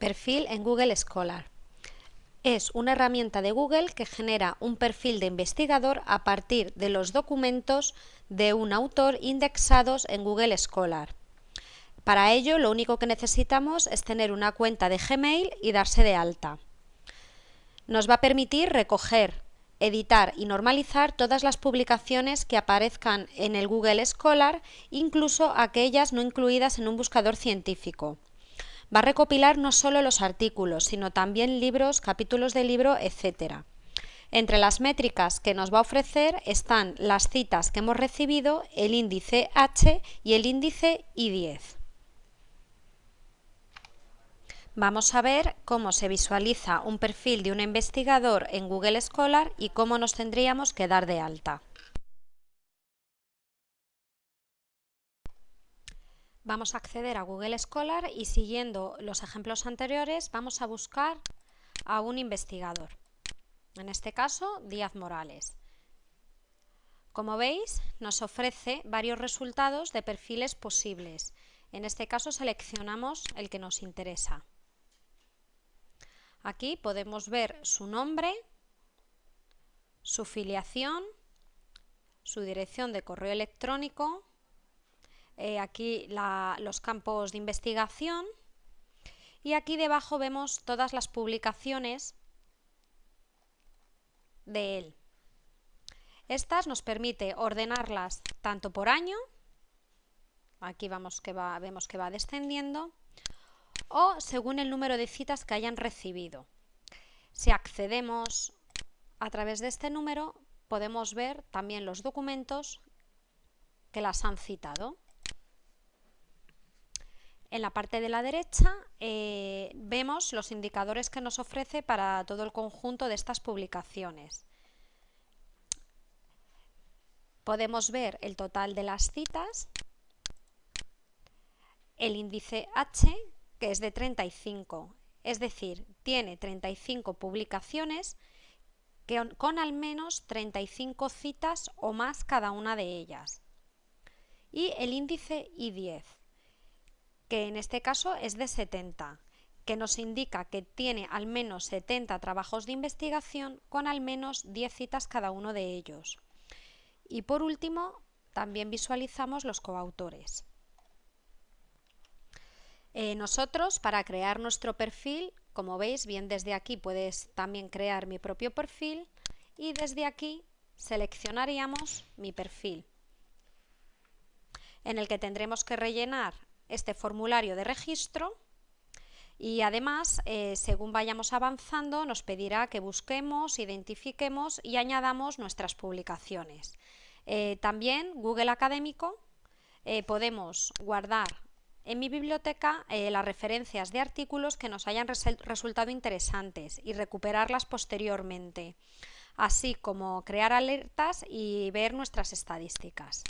perfil en Google Scholar. Es una herramienta de Google que genera un perfil de investigador a partir de los documentos de un autor indexados en Google Scholar. Para ello, lo único que necesitamos es tener una cuenta de Gmail y darse de alta. Nos va a permitir recoger, editar y normalizar todas las publicaciones que aparezcan en el Google Scholar, incluso aquellas no incluidas en un buscador científico. Va a recopilar no solo los artículos, sino también libros, capítulos de libro, etc. Entre las métricas que nos va a ofrecer están las citas que hemos recibido, el índice H y el índice I10. Vamos a ver cómo se visualiza un perfil de un investigador en Google Scholar y cómo nos tendríamos que dar de alta. Vamos a acceder a Google Scholar y siguiendo los ejemplos anteriores vamos a buscar a un investigador. En este caso, Díaz Morales. Como veis, nos ofrece varios resultados de perfiles posibles. En este caso seleccionamos el que nos interesa. Aquí podemos ver su nombre, su filiación, su dirección de correo electrónico, eh, aquí los campos de investigación y aquí debajo vemos todas las publicaciones de él. Estas nos permite ordenarlas tanto por año, aquí vamos que va, vemos que va descendiendo, o según el número de citas que hayan recibido. Si accedemos a través de este número, podemos ver también los documentos que las han citado. En la parte de la derecha eh, vemos los indicadores que nos ofrece para todo el conjunto de estas publicaciones. Podemos ver el total de las citas, el índice H, que es de 35, es decir, tiene 35 publicaciones que, con al menos 35 citas o más cada una de ellas. Y el índice I10, que en este caso es de 70, que nos indica que tiene al menos 70 trabajos de investigación con al menos 10 citas cada uno de ellos. Y por último, también visualizamos los coautores. Eh, nosotros, para crear nuestro perfil, como veis, bien desde aquí puedes también crear mi propio perfil y desde aquí seleccionaríamos mi perfil, en el que tendremos que rellenar este formulario de registro y además, eh, según vayamos avanzando, nos pedirá que busquemos, identifiquemos y añadamos nuestras publicaciones. Eh, también Google Académico eh, podemos guardar en mi biblioteca las referencias de artículos que nos hayan resultado interesantes y recuperarlas posteriormente, así como crear alertas y ver nuestras estadísticas.